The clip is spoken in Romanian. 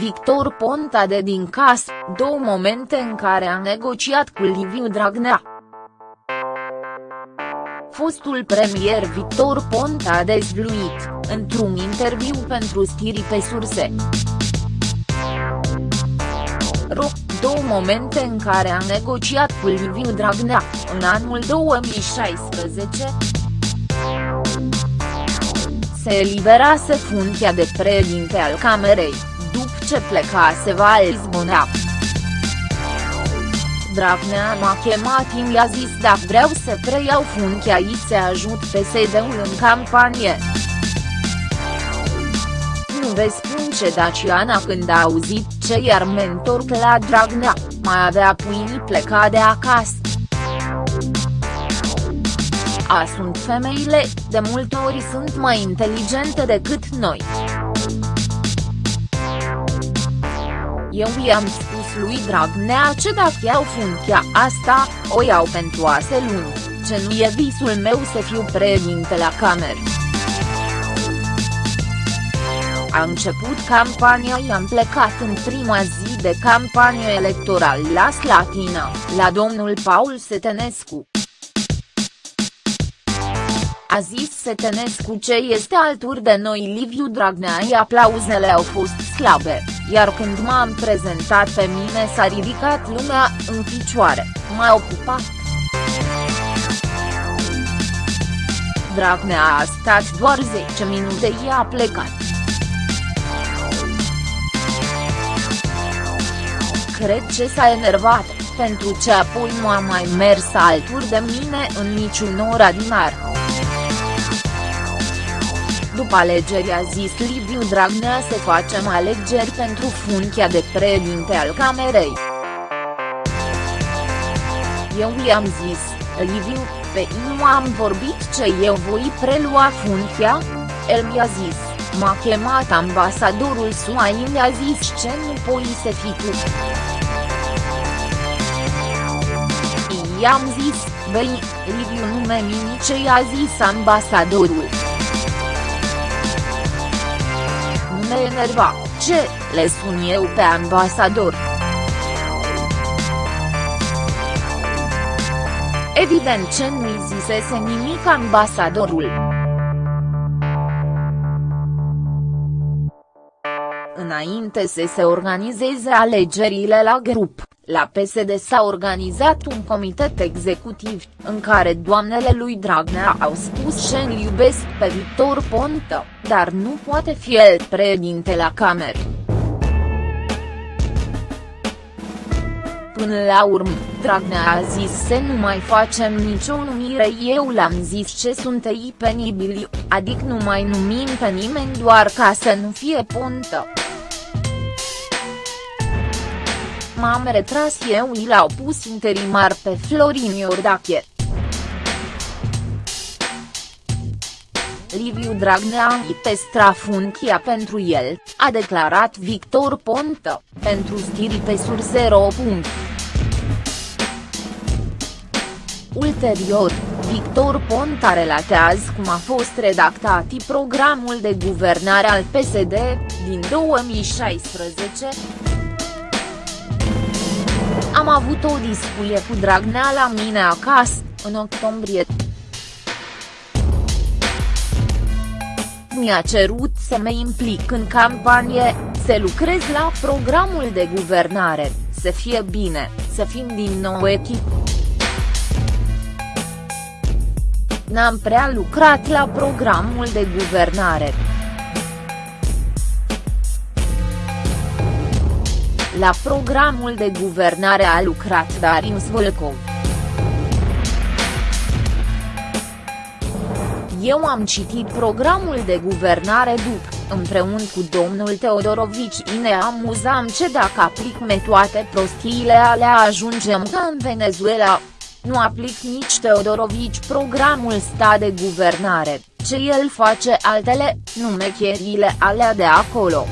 Victor Ponta de din cas, două momente în care a negociat cu Liviu Dragnea. Fostul premier Victor Ponta a dezvluit, într-un interviu pentru stiri pe surse. Ro, două momente în care a negociat cu Liviu Dragnea, în anul 2016 se eliberase funcția de președinte al Camerei, după ce plecase Valls Bonea. Dragnea m-a chemat și mi-a zis dacă vreau să preiau funcția și să ajut PSD-ul în campanie. Nu vezi spun ce Daciana când a auzit ce iar mentor la Dragnea, mai avea pâinii pleca de acasă. A sunt femeile, de multe ori sunt mai inteligente decât noi. Eu i-am spus lui Dragnea ce dacă iau funcția asta, o iau pentru ase luni, ce nu e visul meu să fiu președinte la cameră. A început campania i-am plecat în prima zi de campanie electorală la Slatina, la domnul Paul Setenescu. A zis Setenescu ce este alături de noi Liviu Dragnea și aplauzele au fost slabe, iar când m-am prezentat pe mine s-a ridicat lumea în picioare, m-a ocupat. Dragnea a stat doar 10 minute și a plecat. Cred ce s-a enervat, pentru ce apoi nu a mai mers alături de mine în niciun oraș din ar. După alegeri a zis Liviu Dragnea să facem alegeri pentru funcția de președinte al Camerei. Eu i-am zis, Liviu, pe nu am vorbit ce eu voi prelua funcția? El mi-a zis, m-a chemat ambasadorul SUA și mi-a zis ce nu poi să fii tu. I-am zis, băi, Liviu nu mi ce i-a zis ambasadorul. Me enerva, ce, le sun eu pe ambasador. Evident ce nu-i zisese nimic ambasadorul. Înainte să se organizeze alegerile la grup, la PSD s-a organizat un comitet executiv, în care doamnele lui Dragnea au spus ce îl iubesc pe Victor Ponta, dar nu poate fi el președinte la cameră. Până la urmă, Dragnea a zis să nu mai facem nicio numire eu l-am zis ce sunt ei penibili, adică nu mai numim pe nimeni doar ca să nu fie Ponta. M-am retras eu i l-au pus interimar pe Florin Iordache. Liviu Dragnea a păstra funcția pentru el, a declarat Victor Ponta, pentru stiri pe sur 0. Ulterior, Victor Ponta relatează cum a fost redactat programul de guvernare al PSD, din 2016, am avut o discuție cu Dragnea la mine acasă, în octombrie. Mi-a cerut să mă implic în campanie, să lucrez la programul de guvernare, să fie bine, să fim din nou echipă. N-am prea lucrat la programul de guvernare. La programul de guvernare a lucrat Darius Volkov. Eu am citit programul de guvernare după, împreună cu domnul Teodorovici și ne amuzam ce dacă aplic toate prostiile alea ajungem ca în Venezuela. Nu aplic nici Teodorovici programul sta de guvernare, ce el face altele, numecherile alea de acolo.